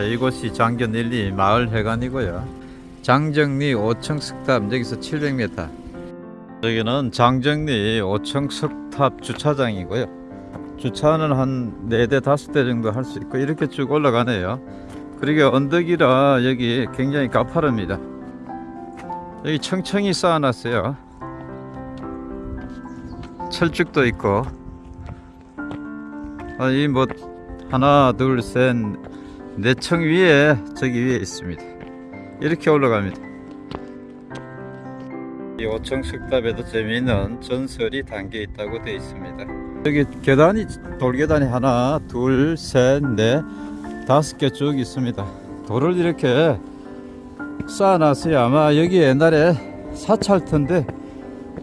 이곳이 장견 1, 2 마을 회관이고요. 장정리 5층 석탑 여기서 700m. 여기는 장정리 5층 석탑 주차장이고요. 주차는 한 4대 5대 정도 할 수 있고 이렇게 쭉 올라가네요. 그리고 언덕이라 여기 굉장히 가파릅니다. 여기 청청이 쌓아놨어요. 철쭉도 있고 아, 이뭐 하나 둘셋 네층 위에 저기 위에 있습니다. 이렇게 올라갑니다. 이 5층 석탑에도 재미있는 전설이 담겨 있다고 되어 있습니다. 여기 계단이 돌계단이 하나 둘셋넷 다섯 개 쭉 있습니다. 돌을 이렇게 쌓아놨어요. 아마 여기 옛날에 사찰터인데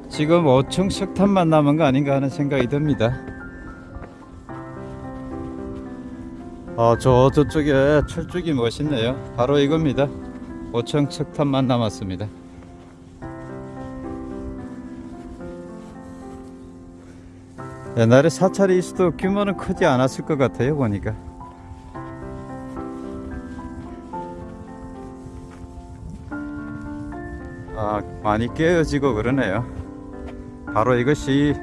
지금 5층 석탑만 남은 거 아닌가 하는 생각이 듭니다. 아, 저 저쪽에 철쭉이 멋있네요. 바로 이겁니다. 5층 석탑만 남았습니다. 옛날에 사찰이 있어도 규모는 크지 않았을 것 같아요 보니까 아 많이 깨어지고 그러네요 바로 이것이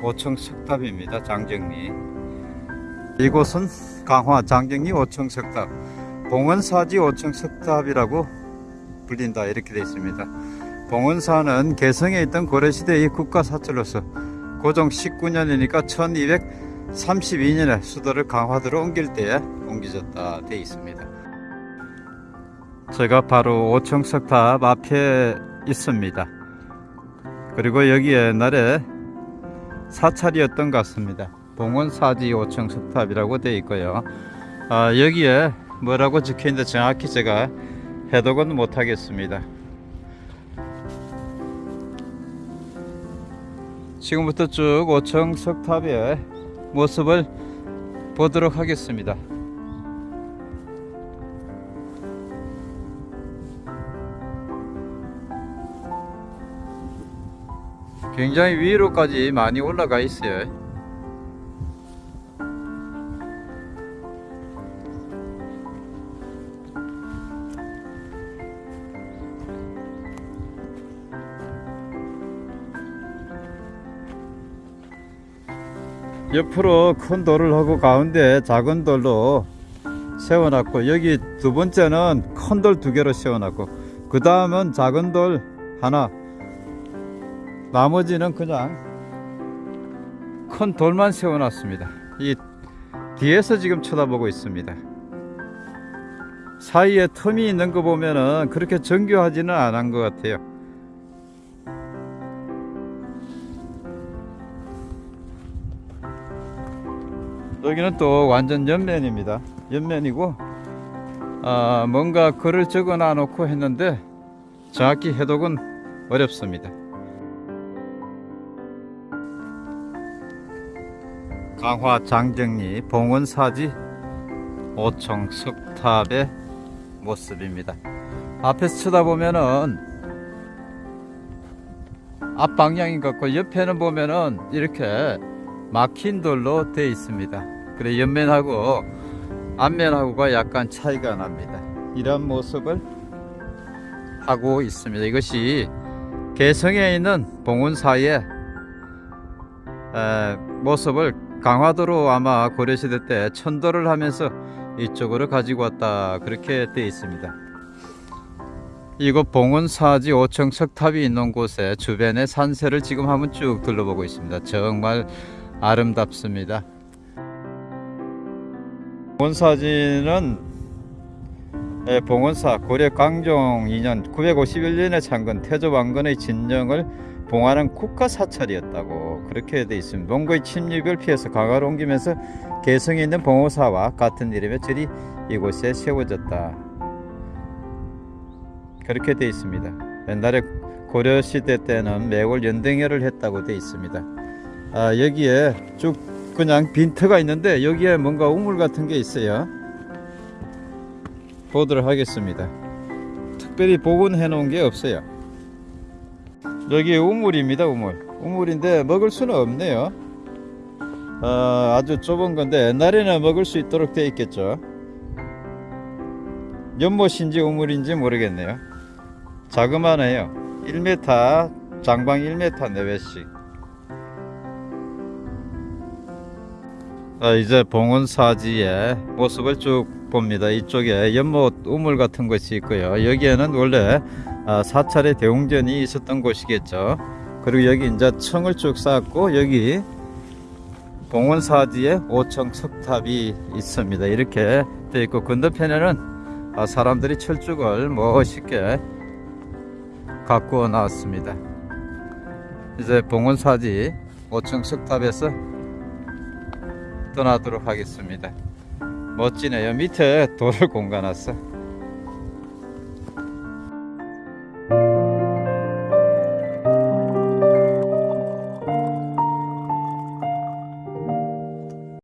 5층 석탑입니다 장정리 이곳은 강화 장정리 5층 석탑 봉은사지 5층 석탑이라고 불린다 이렇게 되어 있습니다. 봉은사는 개성에 있던 고려시대의 국가사찰로서 고종 19년이니까 1232년에 수도를 강화도로 옮길 때에 옮겨졌다 되어 있습니다. 제가 바로 5층 석탑 앞에 있습니다. 그리고 여기 옛날에 사찰이었던 것 같습니다 봉원사지 5층 석탑이라고 되어 있고요. 아, 여기에 뭐라고 적혀 있는데 정확히 제가 해독은 못하겠습니다. 지금부터 쭉 5층 석탑의 모습을 보도록 하겠습니다. 굉장히 위로까지 많이 올라가 있어요 옆으로 큰 돌을 하고 가운데 작은 돌로 세워놨고 여기 두 번째는 큰 돌 두 개로 세워놨고 그 다음은 작은 돌 하나. 나머지는 그냥 큰 돌만 세워놨습니다. 이 뒤에서 지금 쳐다보고 있습니다. 사이에 틈이 있는 거 보면은 그렇게 정교하지는 않은 것 같아요 여기는 또 완전 옆면입니다. 옆면이고 아, 뭔가 글을 적어 놔 놓고 했는데 정확히 해독은 어렵습니다. 강화 장정리 봉원사지 5층 석탑의 모습입니다. 앞에서 쳐다보면은 앞방향인 것 같고 옆에는 보면은 이렇게 막힌 돌로 되어 있습니다. 그래 옆면하고 앞면하고가 약간 차이가 납니다. 이런 모습을 하고 있습니다. 이것이 개성에 있는 봉은사의 에, 모습을 강화도로 아마 고려시대 때 천도를 하면서 이쪽으로 가지고 왔다. 그렇게 되어 있습니다. 이곳 봉은사지 5층 석탑이 있는 곳에 주변의 산세를 지금 한번 쭉 둘러보고 있습니다. 정말 아름답습니다 봉원사지는 네, 봉원사 고려 강종 2년 951년에 창건 태조왕건의 진정을 봉하는 국가사찰이었다고 그렇게 되어 있습니다. 몽고의 침입을 피해서 강화로 옮기면서 개성에 있는 봉호사와 같은 이름의 절이 이곳에 세워졌다. 그렇게 되어 있습니다. 옛날에 고려시대 때는 매월 연등회를 했다고 되어 있습니다. 아, 여기에 쭉 그냥 빈터가 있는데 여기에 뭔가 우물 같은 게 있어요. 보도록 하겠습니다. 특별히 복원해 놓은 게 없어요. 여기 우물입니다 우물 우물인데 먹을 수는 없네요 어, 아주 좁은 건데 옛날에는 먹을 수 있도록 되어 있겠죠. 연못인지 우물인지 모르겠네요. 자그마해요. 1m 장방 1m 내외씩. 아, 이제 봉원사지의 모습을 쭉 봅니다. 이쪽에 연못 우물 같은 것이 있고요. 여기에는 원래 아, 사찰의 대웅전이 있었던 곳이겠죠. 그리고 여기 이제 청을 쭉 쌓았고 여기 봉원사지에 5층 석탑이 있습니다. 이렇게 되어 있고 건너편에는 아, 사람들이 철쭉을 멋있게 가꾸어 놨습니다. 이제 봉원사지 5층 석탑에서 떠나도록 하겠습니다. 멋지네요. 밑에 돌을 공가놨어.